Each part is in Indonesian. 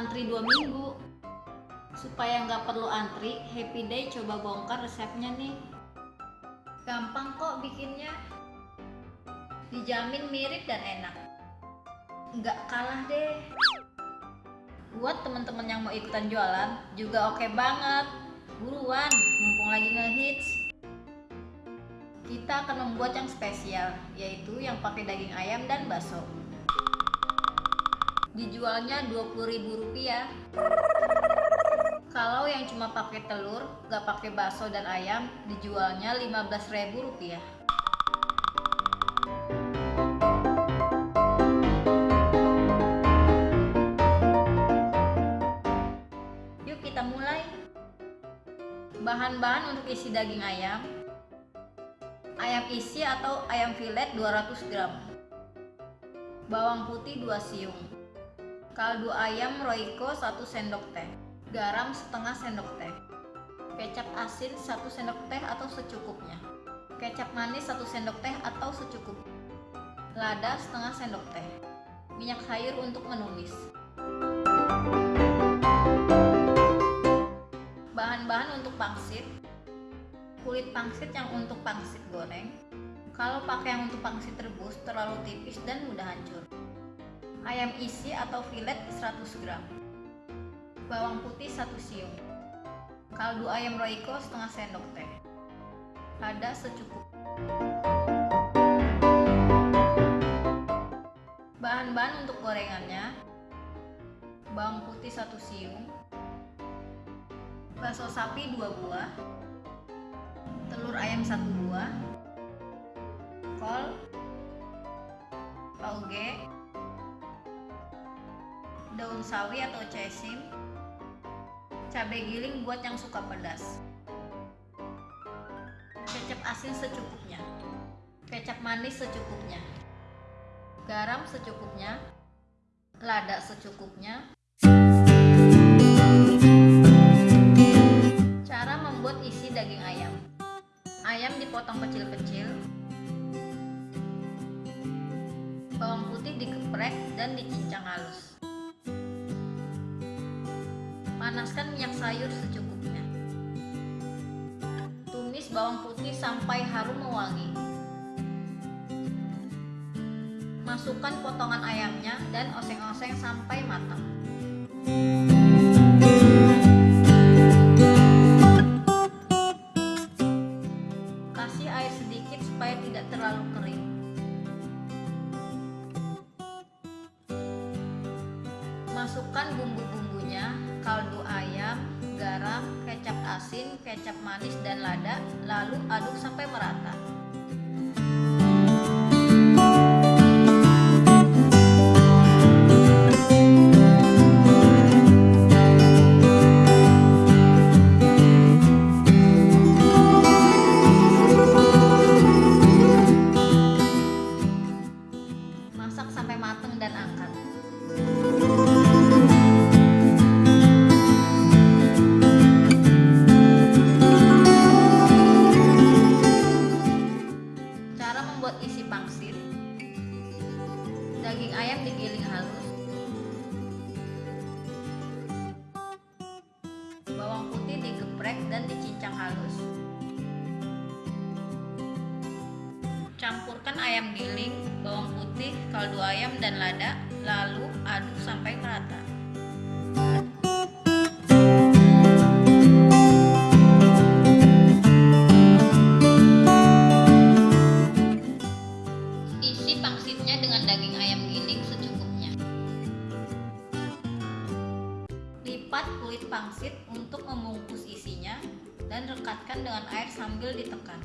antri dua minggu. Supaya nggak perlu antri, Happy Day coba bongkar resepnya nih. Gampang kok bikinnya. Dijamin mirip dan enak. Nggak kalah deh. Buat teman-teman yang mau ikutan jualan juga oke banget. Buruan, mumpung lagi ngehits. Kita akan membuat yang spesial, yaitu yang pakai daging ayam dan bakso. Dijualnya Rp20.000. Kalau yang cuma pakai telur, gak pakai bakso dan ayam, dijualnya Rp15.000. Yuk kita mulai. Bahan-bahan untuk isi daging ayam. Ayam isi atau ayam filet 200 gram. Bawang putih 2 siung. Kaldu ayam Royco 1 sendok teh. Garam setengah sendok teh. Kecap asin 1 sendok teh atau secukupnya. Kecap manis 1 sendok teh atau secukupnya. Lada setengah sendok teh. Minyak sayur untuk menumis. Bahan-bahan untuk pangsit. Kulit pangsit yang untuk pangsit goreng. Kalau pakai yang untuk pangsit rebus terlalu tipis dan mudah hancur. Ayam isi atau filet 100 gram. Bawang putih 1 siung. Kaldu ayam Royco setengah sendok teh. Lada secukup. Bahan-bahan untuk gorengannya. Bawang putih 1 siung. Bakso sapi 2 buah. Telur ayam 1 buah. Kol. Tauge. Daun sawi atau cesim. Cabai giling buat yang suka pedas. Kecap asin secukupnya. Kecap manis secukupnya. Garam secukupnya. Lada secukupnya. Cara membuat isi daging ayam. Ayam dipotong kecil-kecil. Bawang putih dikeprek dan dicincang halus. Panaskan minyak sayur secukupnya. Tumis bawang putih sampai harum mewangi. Masukkan potongan ayamnya dan oseng-oseng sampai matang. Asin, kecap manis, dan lada, lalu aduk sampai merata. Isi pangsit. Daging ayam digiling halus. Bawang putih digeprek dan dicincang halus. Campurkan ayam giling, bawang putih, kaldu ayam dan lada, lalu aduk sampai merata. Kulit pangsit untuk membungkus isinya dan rekatkan dengan air sambil ditekan.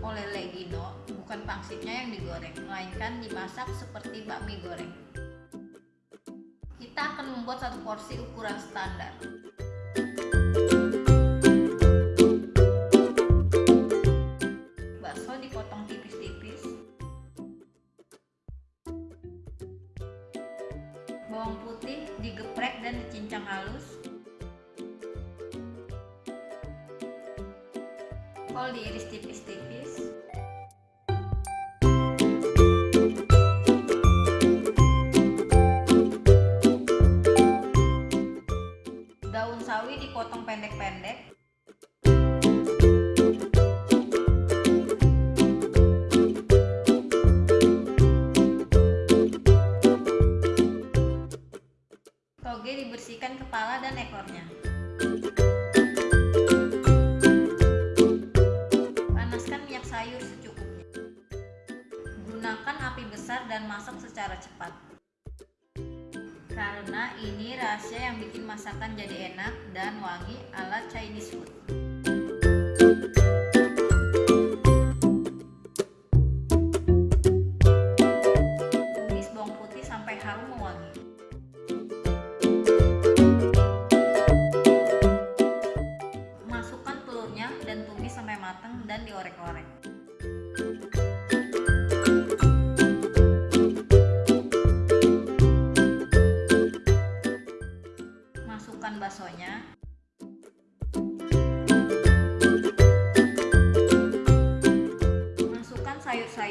Olele Gino bukan pangsitnya yang digoreng, melainkan dimasak seperti bakmi goreng. Kita akan membuat satu porsi ukuran standar. Bakso dipotong tipis-tipis. Bawang putih digeprek dan dicincang halus. Kol diiris tipis-tipis. Daun sawi dipotong pendek-pendek. Toge dibersihkan kepala dan ekornya. Dan masak secara cepat. Karena ini rahasia yang bikin masakan jadi enak dan wangi ala Chinese food. Tumis bawang putih sampai harum mewangi. Masukkan telurnya dan tumis sampai matang dan diorek-orek.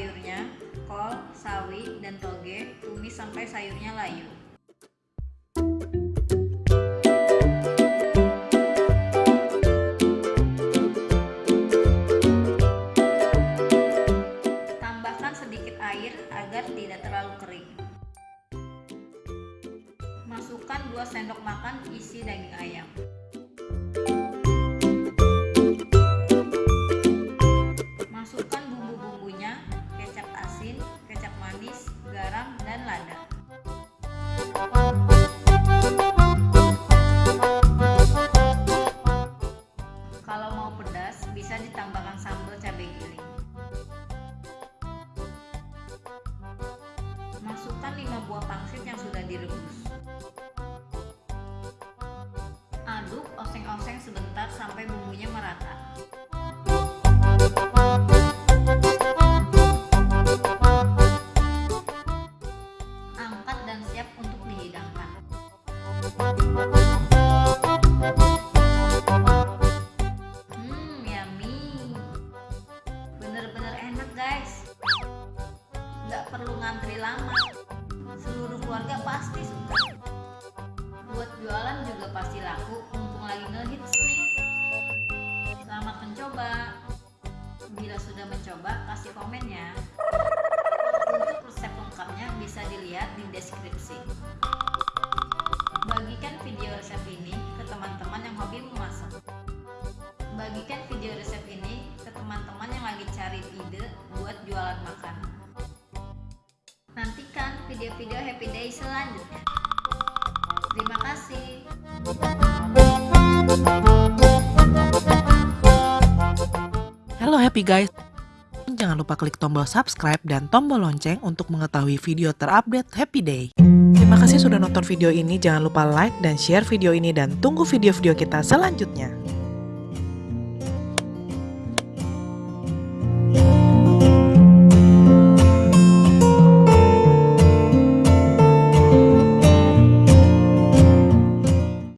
Sayur-sayurnya, kol, sawi, dan toge, tumis sampai sayurnya layu. Tambahkan sedikit air agar tidak terlalu kering. Masukkan 2 sendok makan isi daging ayam. Kasih komen ya. Untuk resep lengkapnya bisa dilihat di deskripsi. Bagikan video resep ini ke teman-teman yang hobi memasak. Bagikan video resep ini ke teman-teman yang lagi cari ide buat jualan makan. Nantikan video-video Happy Day selanjutnya. Terima kasih. Halo happy guys. Jangan lupa klik tombol subscribe dan tombol lonceng untuk mengetahui video terupdate Happy Day. Terima kasih sudah nonton video ini. Jangan lupa like dan share video ini dan tunggu video-video kita selanjutnya.